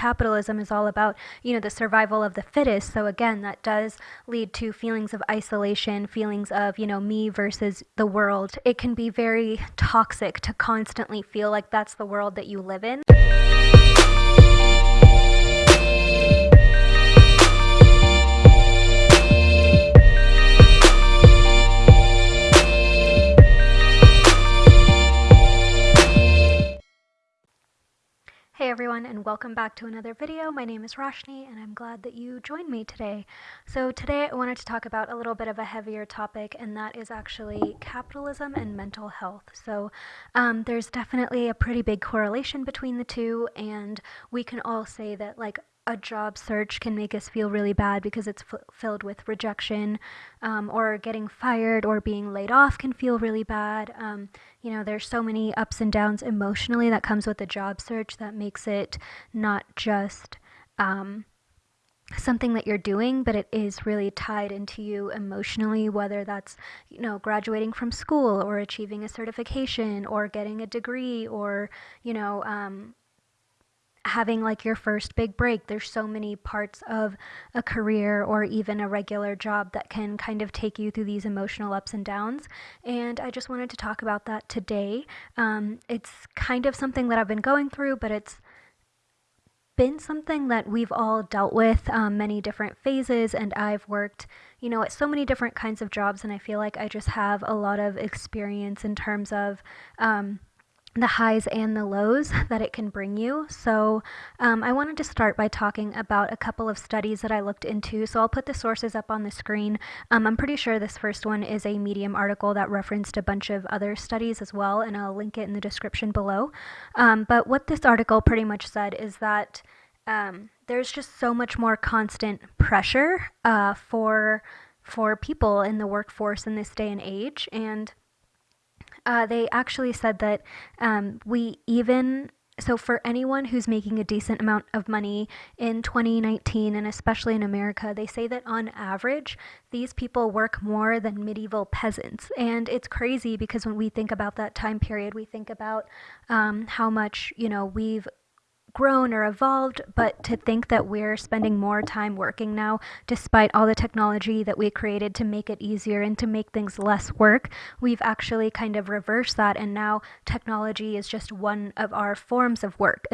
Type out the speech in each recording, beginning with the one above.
capitalism is all about, you know, the survival of the fittest. So again, that does lead to feelings of isolation, feelings of, you know, me versus the world. It can be very toxic to constantly feel like that's the world that you live in. Hey everyone and welcome back to another video. My name is Roshni and I'm glad that you joined me today. So today I wanted to talk about a little bit of a heavier topic and that is actually capitalism and mental health. So um, there's definitely a pretty big correlation between the two and we can all say that like a job search can make us feel really bad because it's f- filled with rejection, um, or getting fired or being laid off can feel really bad. Um, you know, there's so many ups and downs emotionally that comes with a job search that makes it not just um, something that you're doing, but it is really tied into you emotionally, whether that's, you know, graduating from school or achieving a certification or getting a degree or, you know, um, having like your first big break. There's so many parts of a career or even a regular job that can kind of take you through these emotional ups and downs. And I just wanted to talk about that today. Um, it's kind of something that I've been going through, but it's been something that we've all dealt with um, many different phases and i've worked you know at so many different kinds of jobs and i feel like i just have a lot of experience in terms of um, the highs and the lows that it can bring you. So, um, I wanted to start by talking about a couple of studies that I looked into. So, I'll put the sources up on the screen. Um, I'm pretty sure this first one is a Medium article that referenced a bunch of other studies as well, and I'll link it in the description below. Um, but what this article pretty much said is that um, there's just so much more constant pressure uh, for for people in the workforce in this day and age, and uh, they actually said that um, we even so for anyone who's making a decent amount of money in 2019 and especially in America, they say that on average, these people work more than medieval peasants. And it's crazy because when we think about that time period, we think about um, how much, you know, we've grown or evolved, but to think that we're spending more time working now, despite all the technology that we created to make it easier and to make things less work, we've actually kind of reversed that, and now technology is just one of our forms of work.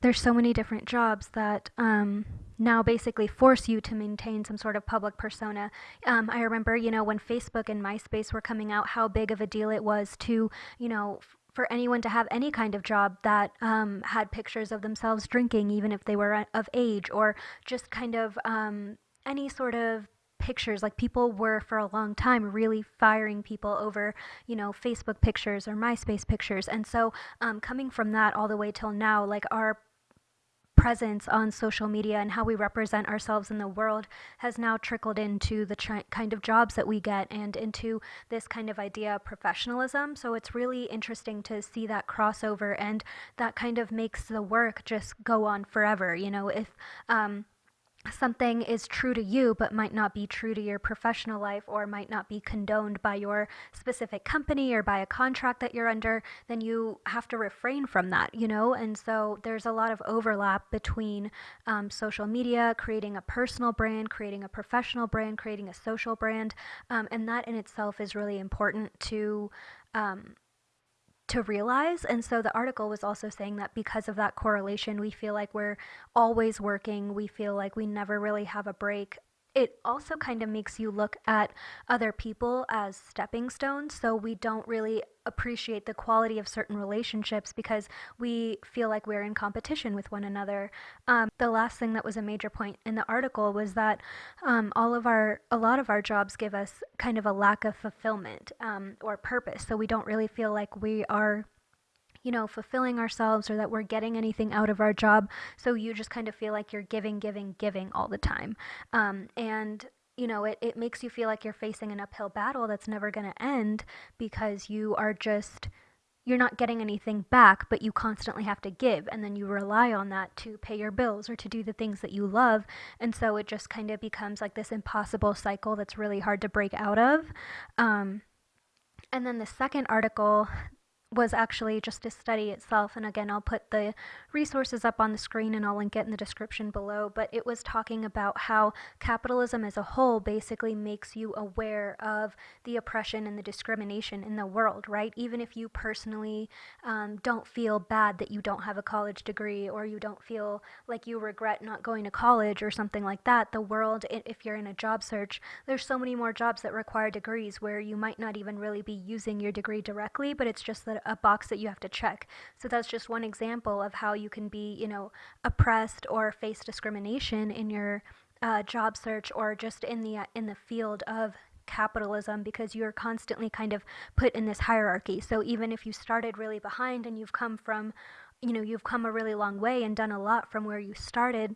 There's so many different jobs that um, now basically force you to maintain some sort of public persona. Um, I remember, you know, when Facebook and MySpace were coming out, how big of a deal it was to, you know, for anyone to have any kind of job that um, had pictures of themselves drinking, even if they were of age, or just kind of um, any sort of pictures. Like people were for a long time really firing people over you know facebook pictures or myspace pictures. And so um, coming from that all the way till now like our presence on social media and how we represent ourselves in the world has now trickled into the kind of jobs that we get and into this kind of idea of professionalism. So it's really interesting to see that crossover and that kind of makes the work just go on forever. You know, if um, something is true to you but might not be true to your professional life or might not be condoned by your specific company or by a contract that you're under, then you have to refrain from that, you know? And so there's a lot of overlap between um, social media, creating a personal brand, creating a professional brand, creating a social brand. Um, and that in itself is really important to. Um, to realize. And so the article was also saying that because of that correlation, we feel like we're always working, we feel like we never really have a break it also kind of makes you look at other people as stepping stones. So we don't really appreciate the quality of certain relationships because we feel like we're in competition with one another. Um, the last thing that was a major point in the article was that um, all of our, a lot of our jobs give us kind of a lack of fulfillment um, or purpose. So we don't really feel like we are you know, fulfilling ourselves or that we're getting anything out of our job. So you just kind of feel like you're giving, giving, giving all the time. Um, and you know, it, it makes you feel like you're facing an uphill battle that's never going to end because you are just, you're not getting anything back, but you constantly have to give. And then you rely on that to pay your bills or to do the things that you love. And so it just kind of becomes like this impossible cycle that's really hard to break out of. Um, and then the second article was actually just a study itself. And again, I'll put the resources up on the screen and I'll link it in the description below. But it was talking about how capitalism as a whole basically makes you aware of the oppression and the discrimination in the world, right? Even if you personally um, don't feel bad that you don't have a college degree or you don't feel like you regret not going to college or something like that, the world, if you're in a job search, there's so many more jobs that require degrees where you might not even really be using your degree directly, but it's just that a box that you have to check. So that's just one example of how you can be, you know, oppressed or face discrimination in your uh, job search or just in the uh, in the field of capitalism because you're constantly kind of put in this hierarchy. So even if you started really behind and you've come from, you know, you've come a really long way and done a lot from where you started,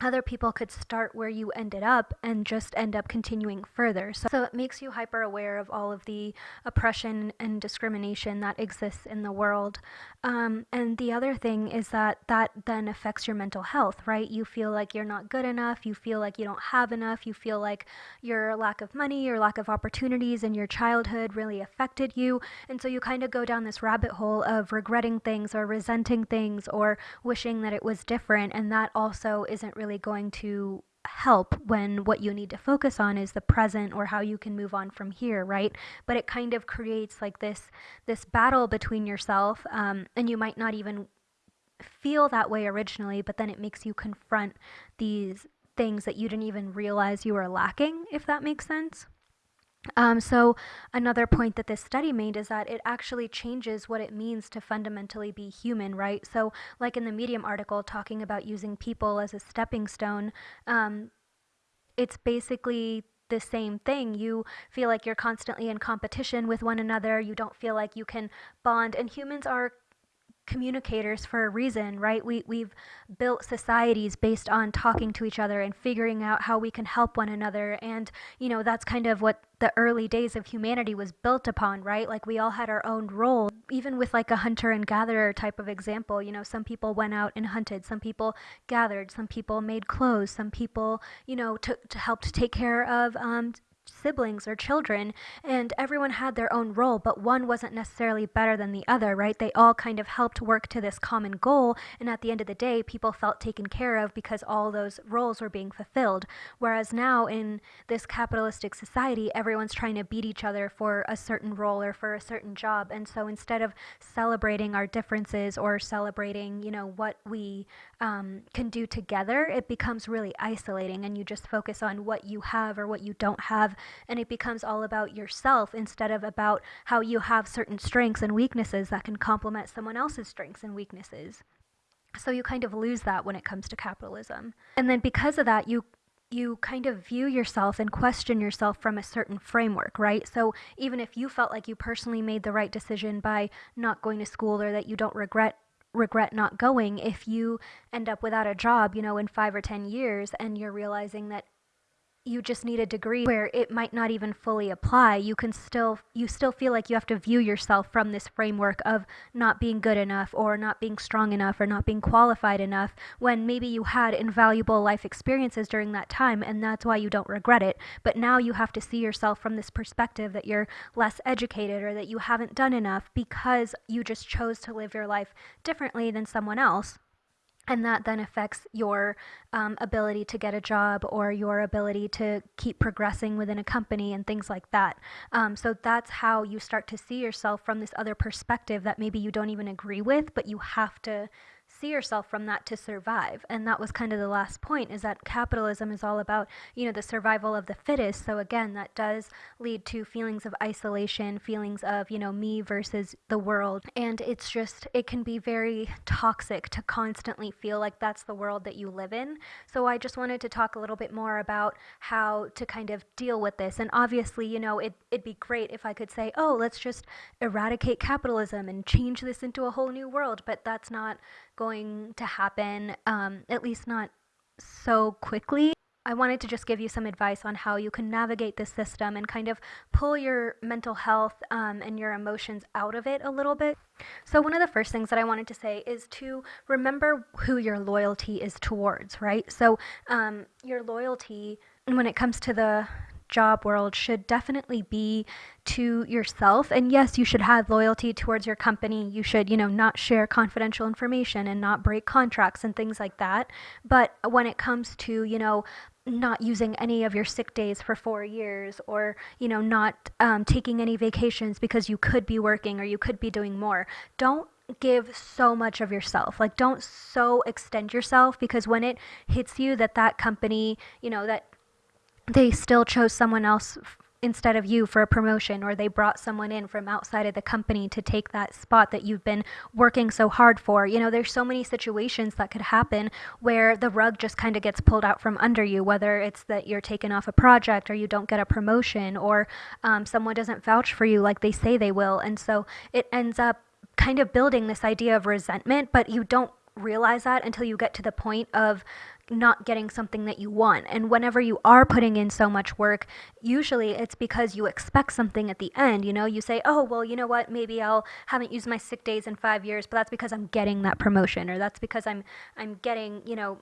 other people could start where you ended up and just end up continuing further. So, so, it makes you hyper aware of all of the oppression and discrimination that exists in the world. Um, and the other thing is that that then affects your mental health, right? You feel like you're not good enough. You feel like you don't have enough. You feel like your lack of money, your lack of opportunities in your childhood really affected you. And so you kind of go down this rabbit hole of regretting things or resenting things or wishing that it was different. And that also isn't really really going to help when what you need to focus on is the present or how you can move on from here right? But it kind of creates like this this battle between yourself um, and you might not even feel that way originally but then it makes you confront these things that you didn't even realize you were lacking if that makes sense um, so, another point that this study made is that it actually changes what it means to fundamentally be human, right? So, like in the Medium article talking about using people as a stepping stone, um, it's basically the same thing. You feel like you're constantly in competition with one another. You don't feel like you can bond. And humans are communicators for a reason, right? We, we've built societies based on talking to each other and figuring out how we can help one another. And, you know, that's kind of what the early days of humanity was built upon, right? Like we all had our own role. Even with like a hunter and gatherer type of example, you know, some people went out and hunted, some people gathered, some people made clothes, some people, you know, to, to help to take care of um, siblings or children, and everyone had their own role, but one wasn't necessarily better than the other, right? They all kind of helped work to this common goal, and at the end of the day, people felt taken care of because all those roles were being fulfilled. Whereas now in this capitalistic society, everyone's trying to beat each other for a certain role or for a certain job, and so instead of celebrating our differences or celebrating, you know, what we um, can do together, it becomes really isolating, and you just focus on what you have or what you don't have and it becomes all about yourself instead of about how you have certain strengths and weaknesses that can complement someone else's strengths and weaknesses. So you kind of lose that when it comes to capitalism. And then because of that, you you kind of view yourself and question yourself from a certain framework, right? So even if you felt like you personally made the right decision by not going to school or that you don't regret regret not going if you end up without a job, you know, in 5 or 10 years and you're realizing that you just need a degree where it might not even fully apply. You can still you still feel like you have to view yourself from this framework of not being good enough or not being strong enough or not being qualified enough when maybe you had invaluable life experiences during that time and that's why you don't regret it. But now you have to see yourself from this perspective that you're less educated or that you haven't done enough because you just chose to live your life differently than someone else and that then affects your um, ability to get a job or your ability to keep progressing within a company and things like that. Um, so that's how you start to see yourself from this other perspective that maybe you don't even agree with, but you have to see yourself from that to survive. And that was kind of the last point is that capitalism is all about, you know, the survival of the fittest. So again, that does lead to feelings of isolation, feelings of, you know, me versus the world. And it's just, it can be very toxic to constantly feel like that's the world that you live in. So I just wanted to talk a little bit more about how to kind of deal with this. And obviously, you know, it, it'd be great if I could say, oh, let's just eradicate capitalism and change this into a whole new world. But that's not going to happen, um, at least not so quickly. I wanted to just give you some advice on how you can navigate this system and kind of pull your mental health um, and your emotions out of it a little bit. So, one of the first things that I wanted to say is to remember who your loyalty is towards, right? So, um, your loyalty when it comes to the job world should definitely be to yourself. And yes, you should have loyalty towards your company. You should, you know, not share confidential information and not break contracts and things like that. But when it comes to, you know, not using any of your sick days for four years or you know not um, taking any vacations because you could be working or you could be doing more don't give so much of yourself like don't so extend yourself because when it hits you that that company you know that they still chose someone else instead of you for a promotion or they brought someone in from outside of the company to take that spot that you've been working so hard for. You know there's so many situations that could happen where the rug just kind of gets pulled out from under you whether it's that you're taken off a project or you don't get a promotion or um, someone doesn't vouch for you like they say they will. And so it ends up kind of building this idea of resentment but you don't realize that until you get to the point of not getting something that you want. And whenever you are putting in so much work, usually it's because you expect something at the end. You know, you say, oh, well, you know what? Maybe I'll haven't used my sick days in five years, but that's because I'm getting that promotion or that's because I'm, I'm getting, you know,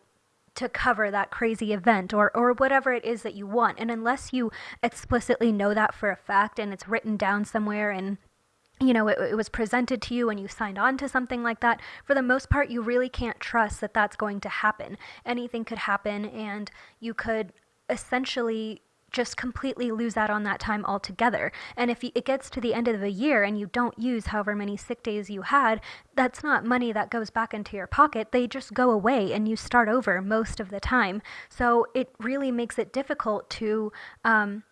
to cover that crazy event or, or whatever it is that you want. And unless you explicitly know that for a fact and it's written down somewhere and you know, it, it, was presented to you and you signed on to something like that, for the most part, you really can't trust that that's going to happen. Anything could happen, and you could essentially just completely lose out on that time altogether. And if it gets to the end of the year and you don't use however many sick days you had, that's not money that goes back into your pocket. They just go away and you start over most of the time. So it really makes it difficult to. Um,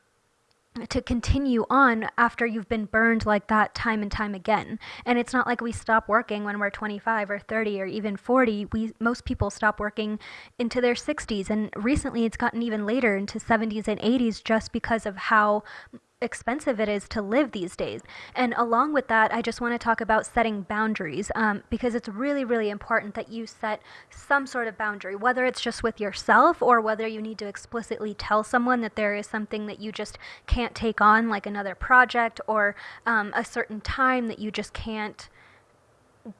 to continue on after you've been burned like that time and time again. And it's not like we stop working when we're 25 or 30 or even 40. We most people stop working into their 60s and recently it's gotten even later into 70s and 80s just because of how expensive it is to live these days. And along with that, I just want to talk about setting boundaries um, because it's really, really important that you set some sort of boundary, whether it's just with yourself or whether you need to explicitly tell someone that there is something that you just can't take on, like another project or um, a certain time that you just can't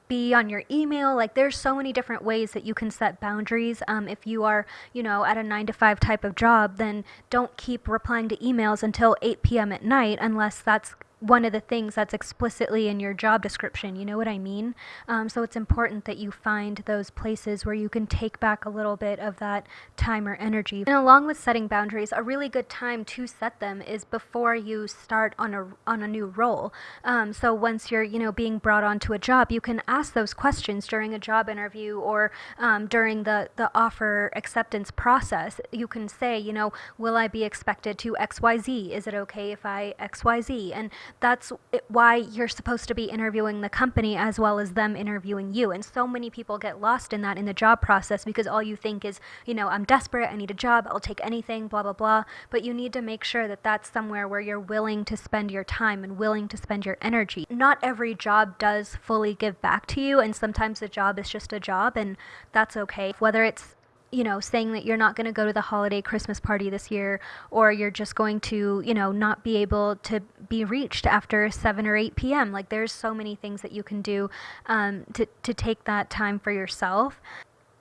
be on your email. Like there's so many different ways that you can set boundaries. Um, if you are, you know, at a nine to five type of job, then don't keep replying to emails until 8 p.m. at night unless that's one of the things that's explicitly in your job description. You know what I mean? Um, so it's important that you find those places where you can take back a little bit of that time or energy. And along with setting boundaries, a really good time to set them is before you start on a on a new role. Um, so once you're you know being brought onto a job, you can ask those questions during a job interview or um, during the the offer acceptance process. You can say, you know, will I be expected to X Y Z? Is it okay if I X Y Z? And that's why you're supposed to be interviewing the company as well as them interviewing you. And so many people get lost in that in the job process because all you think is, you know, I'm desperate, I need a job, I'll take anything, blah, blah, blah. But you need to make sure that that's somewhere where you're willing to spend your time and willing to spend your energy. Not every job does fully give back to you, and sometimes the job is just a job, and that's okay. Whether it's you know, saying that you're not going to go to the holiday Christmas party this year, or you're just going to, you know, not be able to be reached after 7 or 8 p.m. Like, there's so many things that you can do um, to, to take that time for yourself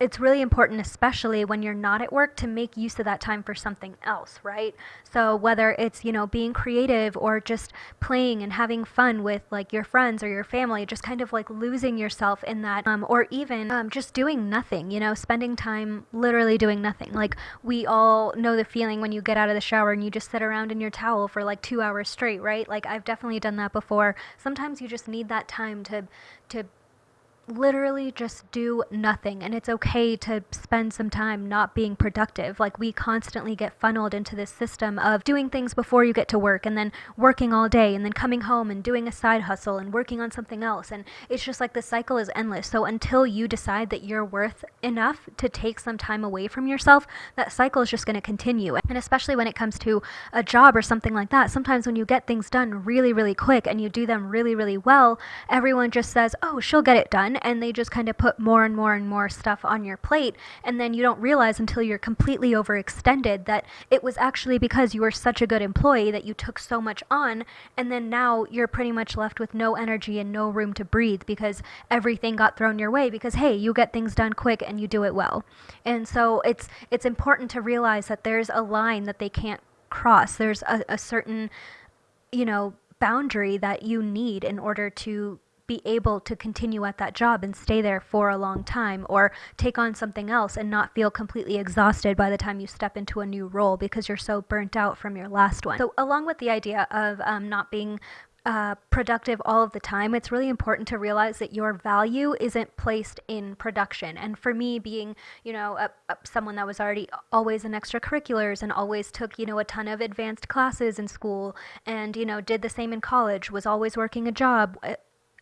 it's really important, especially when you're not at work, to make use of that time for something else, right? So whether it's, you know, being creative or just playing and having fun with like your friends or your family, just kind of like losing yourself in that, um, or even um, just doing nothing, you know, spending time literally doing nothing. Like we all know the feeling when you get out of the shower and you just sit around in your towel for like two hours straight, right? Like I've definitely done that before. Sometimes you just need that time to, to literally just do nothing and it's okay to spend some time not being productive. Like we constantly get funneled into this system of doing things before you get to work and then working all day and then coming home and doing a side hustle and working on something else and it's just like the cycle is endless. So until you decide that you're worth enough to take some time away from yourself that cycle is just going to continue. And especially when it comes to a job or something like that sometimes when you get things done really really quick and you do them really really well everyone just says oh she'll get it done and they just kind of put more and more and more stuff on your plate and then you don't realize until you're completely overextended that it was actually because you were such a good employee that you took so much on and then now you're pretty much left with no energy and no room to breathe because everything got thrown your way because hey you get things done quick and you do it well and so it's it's important to realize that there's a line that they can't cross. There's a, a certain, you know, boundary that you need in order to be able to continue at that job and stay there for a long time or take on something else and not feel completely exhausted by the time you step into a new role because you're so burnt out from your last one. So, along with the idea of um, not being uh, productive all of the time, it's really important to realize that your value isn't placed in production. And for me, being, you know, a, a, someone that was already always in extracurriculars and always took, you know, a ton of advanced classes in school and, you know, did the same in college, was always working a job.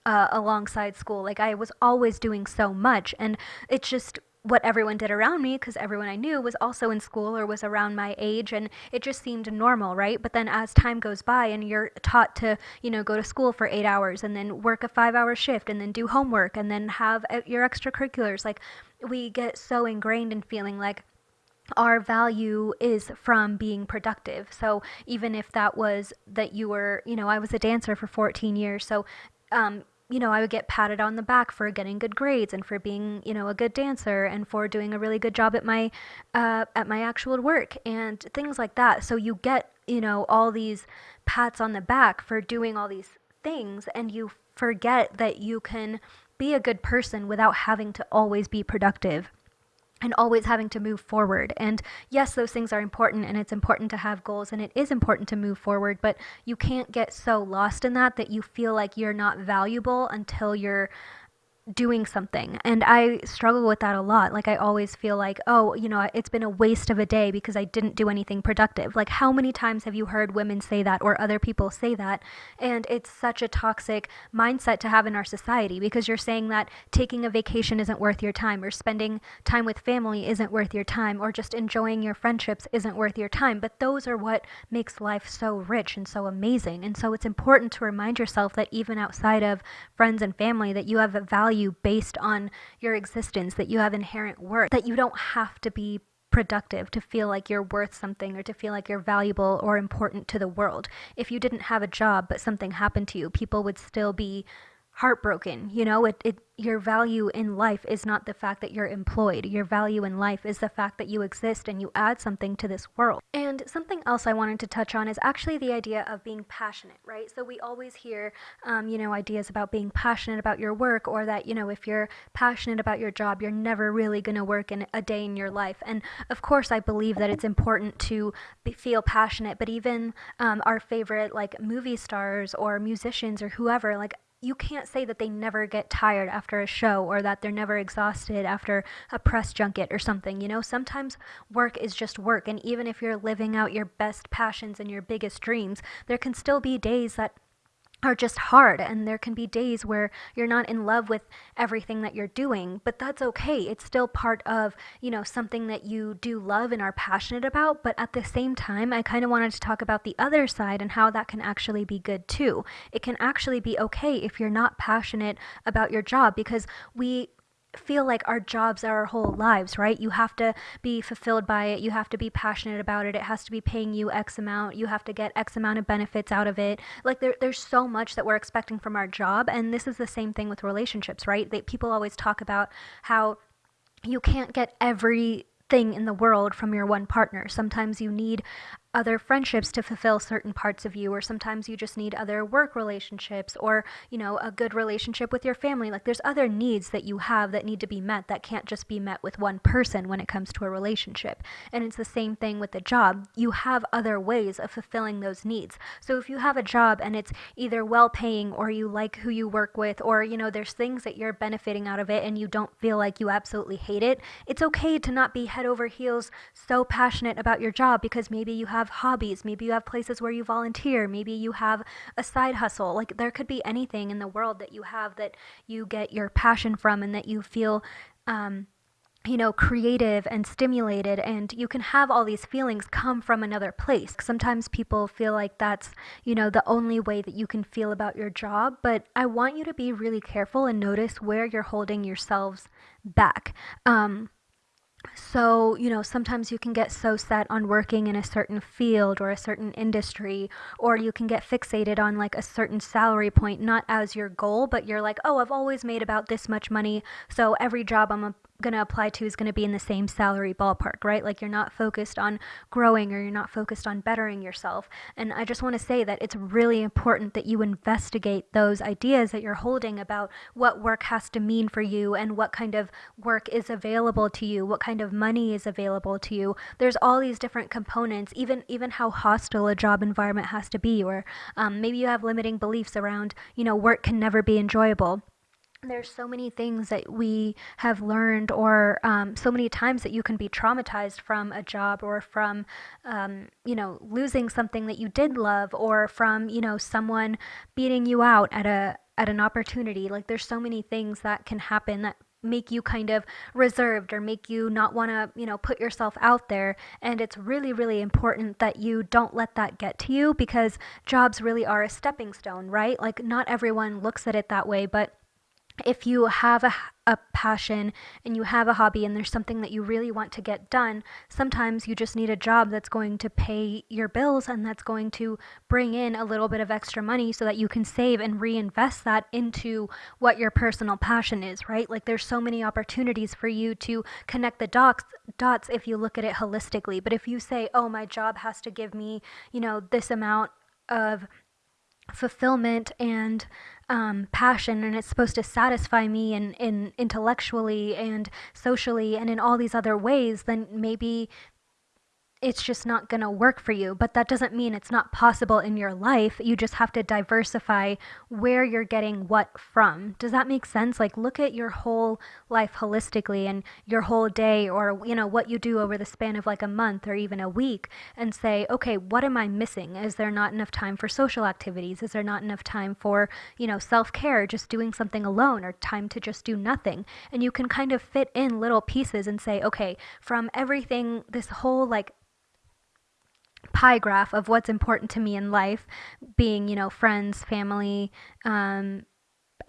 Uh, alongside school. Like I was always doing so much, and it's just what everyone did around me because everyone I knew was also in school or was around my age and it just seemed normal, right? But then as time goes by and you're taught to, you know, go to school for 8 hours and then work a 5-hour shift and then do homework and then have uh, your extracurriculars, like we get so ingrained in feeling like our value is from being productive. So even if that was that you were, you know, I was a dancer for 14 years, so um, you know, I would get patted on the back for getting good grades and for being, you know, a good dancer and for doing a really good job at my uh, at my actual work and things like that. So you get, you know, all these pats on the back for doing all these things and you forget that you can be a good person without having to always be productive and always having to move forward. And yes, those things are important and it's important to have goals and it is important to move forward, but you can't get so lost in that that you feel like you're not valuable until you're doing something. And I struggle with that a lot. Like, I always feel like, oh, you know, it's been a waste of a day because I didn't do anything productive. Like, how many times have you heard women say that or other people say that? And it's such a toxic mindset to have in our society because you're saying that taking a vacation isn't worth your time or spending time with family isn't worth your time or just enjoying your friendships isn't worth your time. But those are what makes life so rich and so amazing. And so it's important to remind yourself that even outside of friends and family, that you have a value value based on your existence, that you have inherent worth, that you don't have to be productive to feel like you're worth something or to feel like you're valuable or important to the world. If you didn't have a job but something happened to you, people would still be heartbroken. You know, it, it your value in life is not the fact that you're employed. Your value in life is the fact that you exist and you add something to this world. And something else I wanted to touch on is actually the idea of being passionate, right? So we always hear, um, you know, ideas about being passionate about your work or that, you know, if you're passionate about your job, you're never really going to work in a day in your life. And of course, I believe that it's important to be, feel passionate, but even um, our favorite, like movie stars or musicians or whoever, like you can't say that they never get tired after a show or that they're never exhausted after a press junket or something. You know, sometimes work is just work. And even if you're living out your best passions and your biggest dreams, there can still be days that are just hard and there can be days where you're not in love with everything that you're doing but that's okay. It's still part of you know something that you do love and are passionate about but at the same time i kind of wanted to talk about the other side and how that can actually be good too. It can actually be okay if you're not passionate about your job because we feel like our jobs are our whole lives, right? You have to be fulfilled by it. You have to be passionate about it. It has to be paying you X amount. You have to get X amount of benefits out of it. Like there, there's so much that we're expecting from our job. And this is the same thing with relationships, right? That people always talk about how you can't get every thing in the world from your one partner. Sometimes you need other friendships to fulfill certain parts of you or sometimes you just need other work relationships or you know a good relationship with your family. Like there's other needs that you have that need to be met that can't just be met with one person when it comes to a relationship. And it's the same thing with the job. You have other ways of fulfilling those needs. So if you have a job and it's either well paying or you like who you work with or you know there's things that you're benefiting out of it and you don't feel like you absolutely hate it it's okay to not be head over heels so passionate about your job because maybe you have have hobbies, maybe you have places where you volunteer, maybe you have a side hustle. Like there could be anything in the world that you have that you get your passion from and that you feel um, you know, creative and stimulated, and you can have all these feelings come from another place. Sometimes people feel like that's, you know, the only way that you can feel about your job, but I want you to be really careful and notice where you're holding yourselves back. Um, so, you know, sometimes you can get so set on working in a certain field or a certain industry, or you can get fixated on like a certain salary point, not as your goal, but you're like, oh, I've always made about this much money. So every job I'm going to apply to is going to be in the same salary ballpark, right? Like you're not focused on growing or you're not focused on bettering yourself. And I just want to say that it's really important that you investigate those ideas that you're holding about what work has to mean for you and what kind of work is available to you, what kind of money is available to you. There's all these different components, even even how hostile a job environment has to be, or um, maybe you have limiting beliefs around, you know, work can never be enjoyable there's so many things that we have learned or um, so many times that you can be traumatized from a job or from um, you know losing something that you did love or from you know someone beating you out at a at an opportunity. Like there's so many things that can happen that make you kind of reserved or make you not want to you know put yourself out there. And it's really really important that you don't let that get to you because jobs really are a stepping stone right? Like not everyone looks at it that way but if you have a, a passion and you have a hobby and there's something that you really want to get done, sometimes you just need a job that's going to pay your bills and that's going to bring in a little bit of extra money so that you can save and reinvest that into what your personal passion is, right? Like there's so many opportunities for you to connect the dots dots if you look at it holistically. But if you say, "Oh, my job has to give me, you know, this amount of fulfillment and um, passion and it's supposed to satisfy me in, in intellectually and socially and in all these other ways then maybe it's just not going to work for you. But that doesn't mean it's not possible in your life. You just have to diversify where you're getting what from. Does that make sense? Like look at your whole life holistically and your whole day or you know what you do over the span of like a month or even a week and say, "Okay, what am I missing? Is there not enough time for social activities? Is there not enough time for, you know, self-care, just doing something alone or time to just do nothing?" And you can kind of fit in little pieces and say, "Okay, from everything this whole like pie graph of what's important to me in life, being, you know, friends, family, um,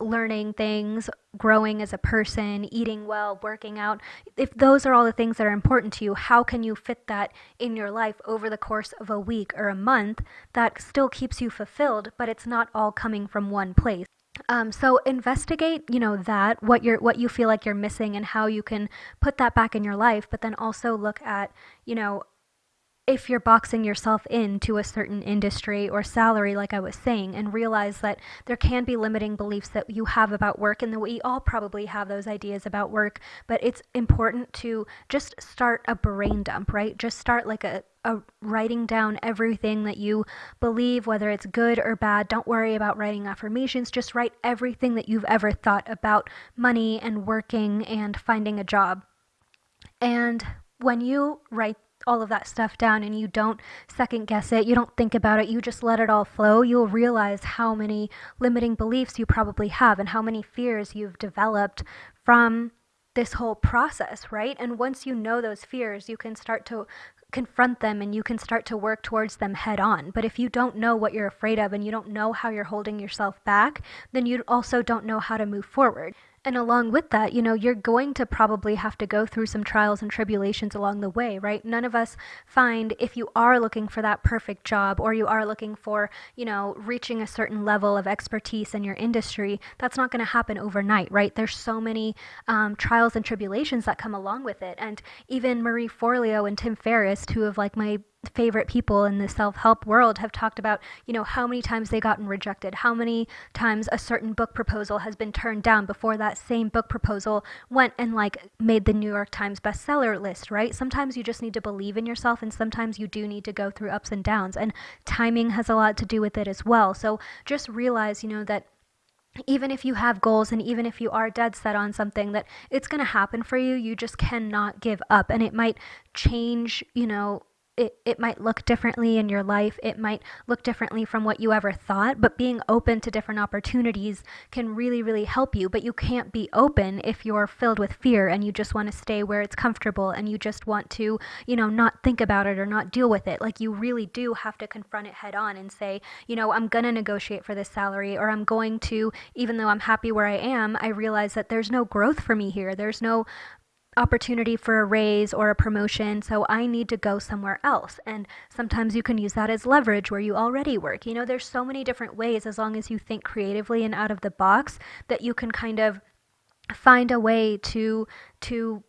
learning things, growing as a person, eating well, working out, if those are all the things that are important to you, how can you fit that in your life over the course of a week or a month that still keeps you fulfilled, but it's not all coming from one place? Um, so investigate, you know, that what you're what you feel like you're missing and how you can put that back in your life, but then also look at, you know, if you're boxing yourself into a certain industry or salary, like I was saying, and realize that there can be limiting beliefs that you have about work, and that we all probably have those ideas about work, but it's important to just start a brain dump, right? Just start like a, a writing down everything that you believe, whether it's good or bad. Don't worry about writing affirmations. Just write everything that you've ever thought about money and working and finding a job. And when you write all of that stuff down and you don't second guess it, you don't think about it, you just let it all flow, you'll realize how many limiting beliefs you probably have and how many fears you've developed from this whole process, right? And once you know those fears, you can start to confront them and you can start to work towards them head on. But if you don't know what you're afraid of and you don't know how you're holding yourself back, then you also don't know how to move forward. And along with that, you know, you're going to probably have to go through some trials and tribulations along the way, right? None of us find if you are looking for that perfect job or you are looking for, you know, reaching a certain level of expertise in your industry, that's not going to happen overnight, right? There's so many um, trials and tribulations that come along with it. And even Marie Forleo and Tim Ferriss, two of like my favorite people in the self-help world have talked about you know how many times they gotten rejected how many times a certain book proposal has been turned down before that same book proposal went and like made the new york times bestseller list right? Sometimes you just need to believe in yourself and sometimes you do need to go through ups and downs and timing has a lot to do with it as well. So just realize you know that even if you have goals and even if you are dead set on something that it's going to happen for you. You just cannot give up and it might change you know it, it might look differently in your life. It might look differently from what you ever thought, but being open to different opportunities can really, really help you. But you can't be open if you're filled with fear and you just want to stay where it's comfortable and you just want to, you know, not think about it or not deal with it. Like you really do have to confront it head on and say, you know, I'm going to negotiate for this salary or I'm going to, even though I'm happy where I am, I realize that there's no growth for me here. There's no opportunity for a raise or a promotion, so I need to go somewhere else. And sometimes you can use that as leverage where you already work. You know, there's so many different ways as long as you think creatively and out of the box that you can kind of find a way to to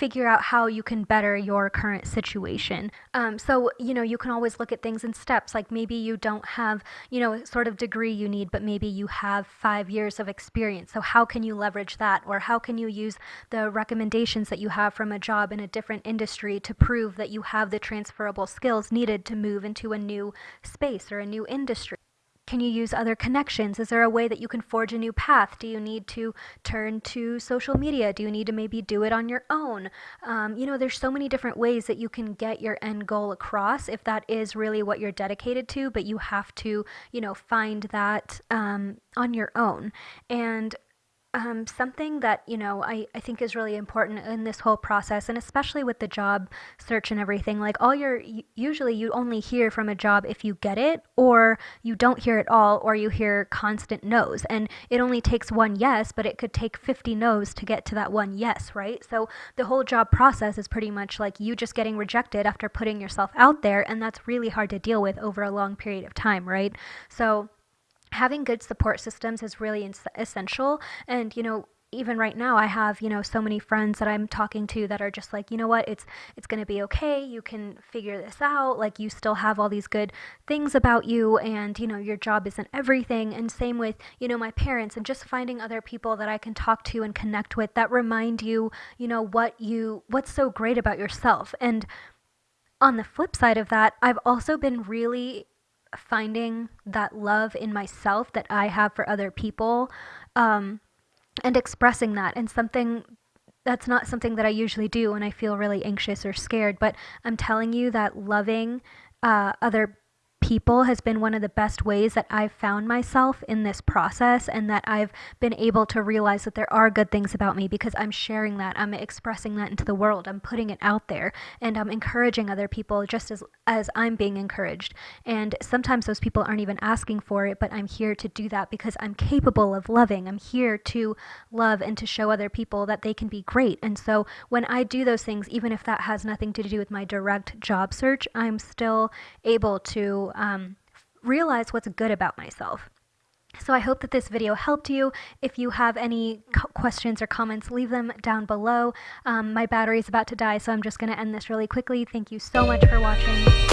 figure out how you can better your current situation. Um, so, you know, you can always look at things in steps. Like maybe you don't have, you know, sort of degree you need, but maybe you have five years of experience. So, how can you leverage that? Or how can you use the recommendations that you have from a job in a different industry to prove that you have the transferable skills needed to move into a new space or a new industry? Can you use other connections? Is there a way that you can forge a new path? Do you need to turn to social media? Do you need to maybe do it on your own? Um, you know, there's so many different ways that you can get your end goal across if that is really what you're dedicated to, but you have to, you know, find that um, on your own. And um, something that you know I, I think is really important in this whole process and especially with the job search and everything like all your usually you only hear from a job if you get it or you don't hear it all or you hear constant no's and it only takes one yes but it could take 50 no's to get to that one yes right? So the whole job process is pretty much like you just getting rejected after putting yourself out there and that's really hard to deal with over a long period of time right? So having good support systems is really essential. And, you know, even right now I have, you know, so many friends that I'm talking to that are just like, you know what, it's it's going to be okay. You can figure this out. Like you still have all these good things about you and, you know, your job isn't everything. And same with, you know, my parents and just finding other people that I can talk to and connect with that remind you, you know, what you what's so great about yourself. And on the flip side of that, I've also been really finding that love in myself that I have for other people um, and expressing that. And something that's not something that I usually do when I feel really anxious or scared, but I'm telling you that loving uh, other people has been one of the best ways that I've found myself in this process and that I've been able to realize that there are good things about me because I'm sharing that. I'm expressing that into the world. I'm putting it out there and I'm encouraging other people just as as I'm being encouraged. And sometimes those people aren't even asking for it, but I'm here to do that because I'm capable of loving. I'm here to love and to show other people that they can be great. And so when I do those things, even if that has nothing to do with my direct job search, I'm still able to um, realize what's good about myself. So I hope that this video helped you. If you have any questions or comments, leave them down below. Um, my battery is about to die, so I'm just going to end this really quickly. Thank you so much for watching.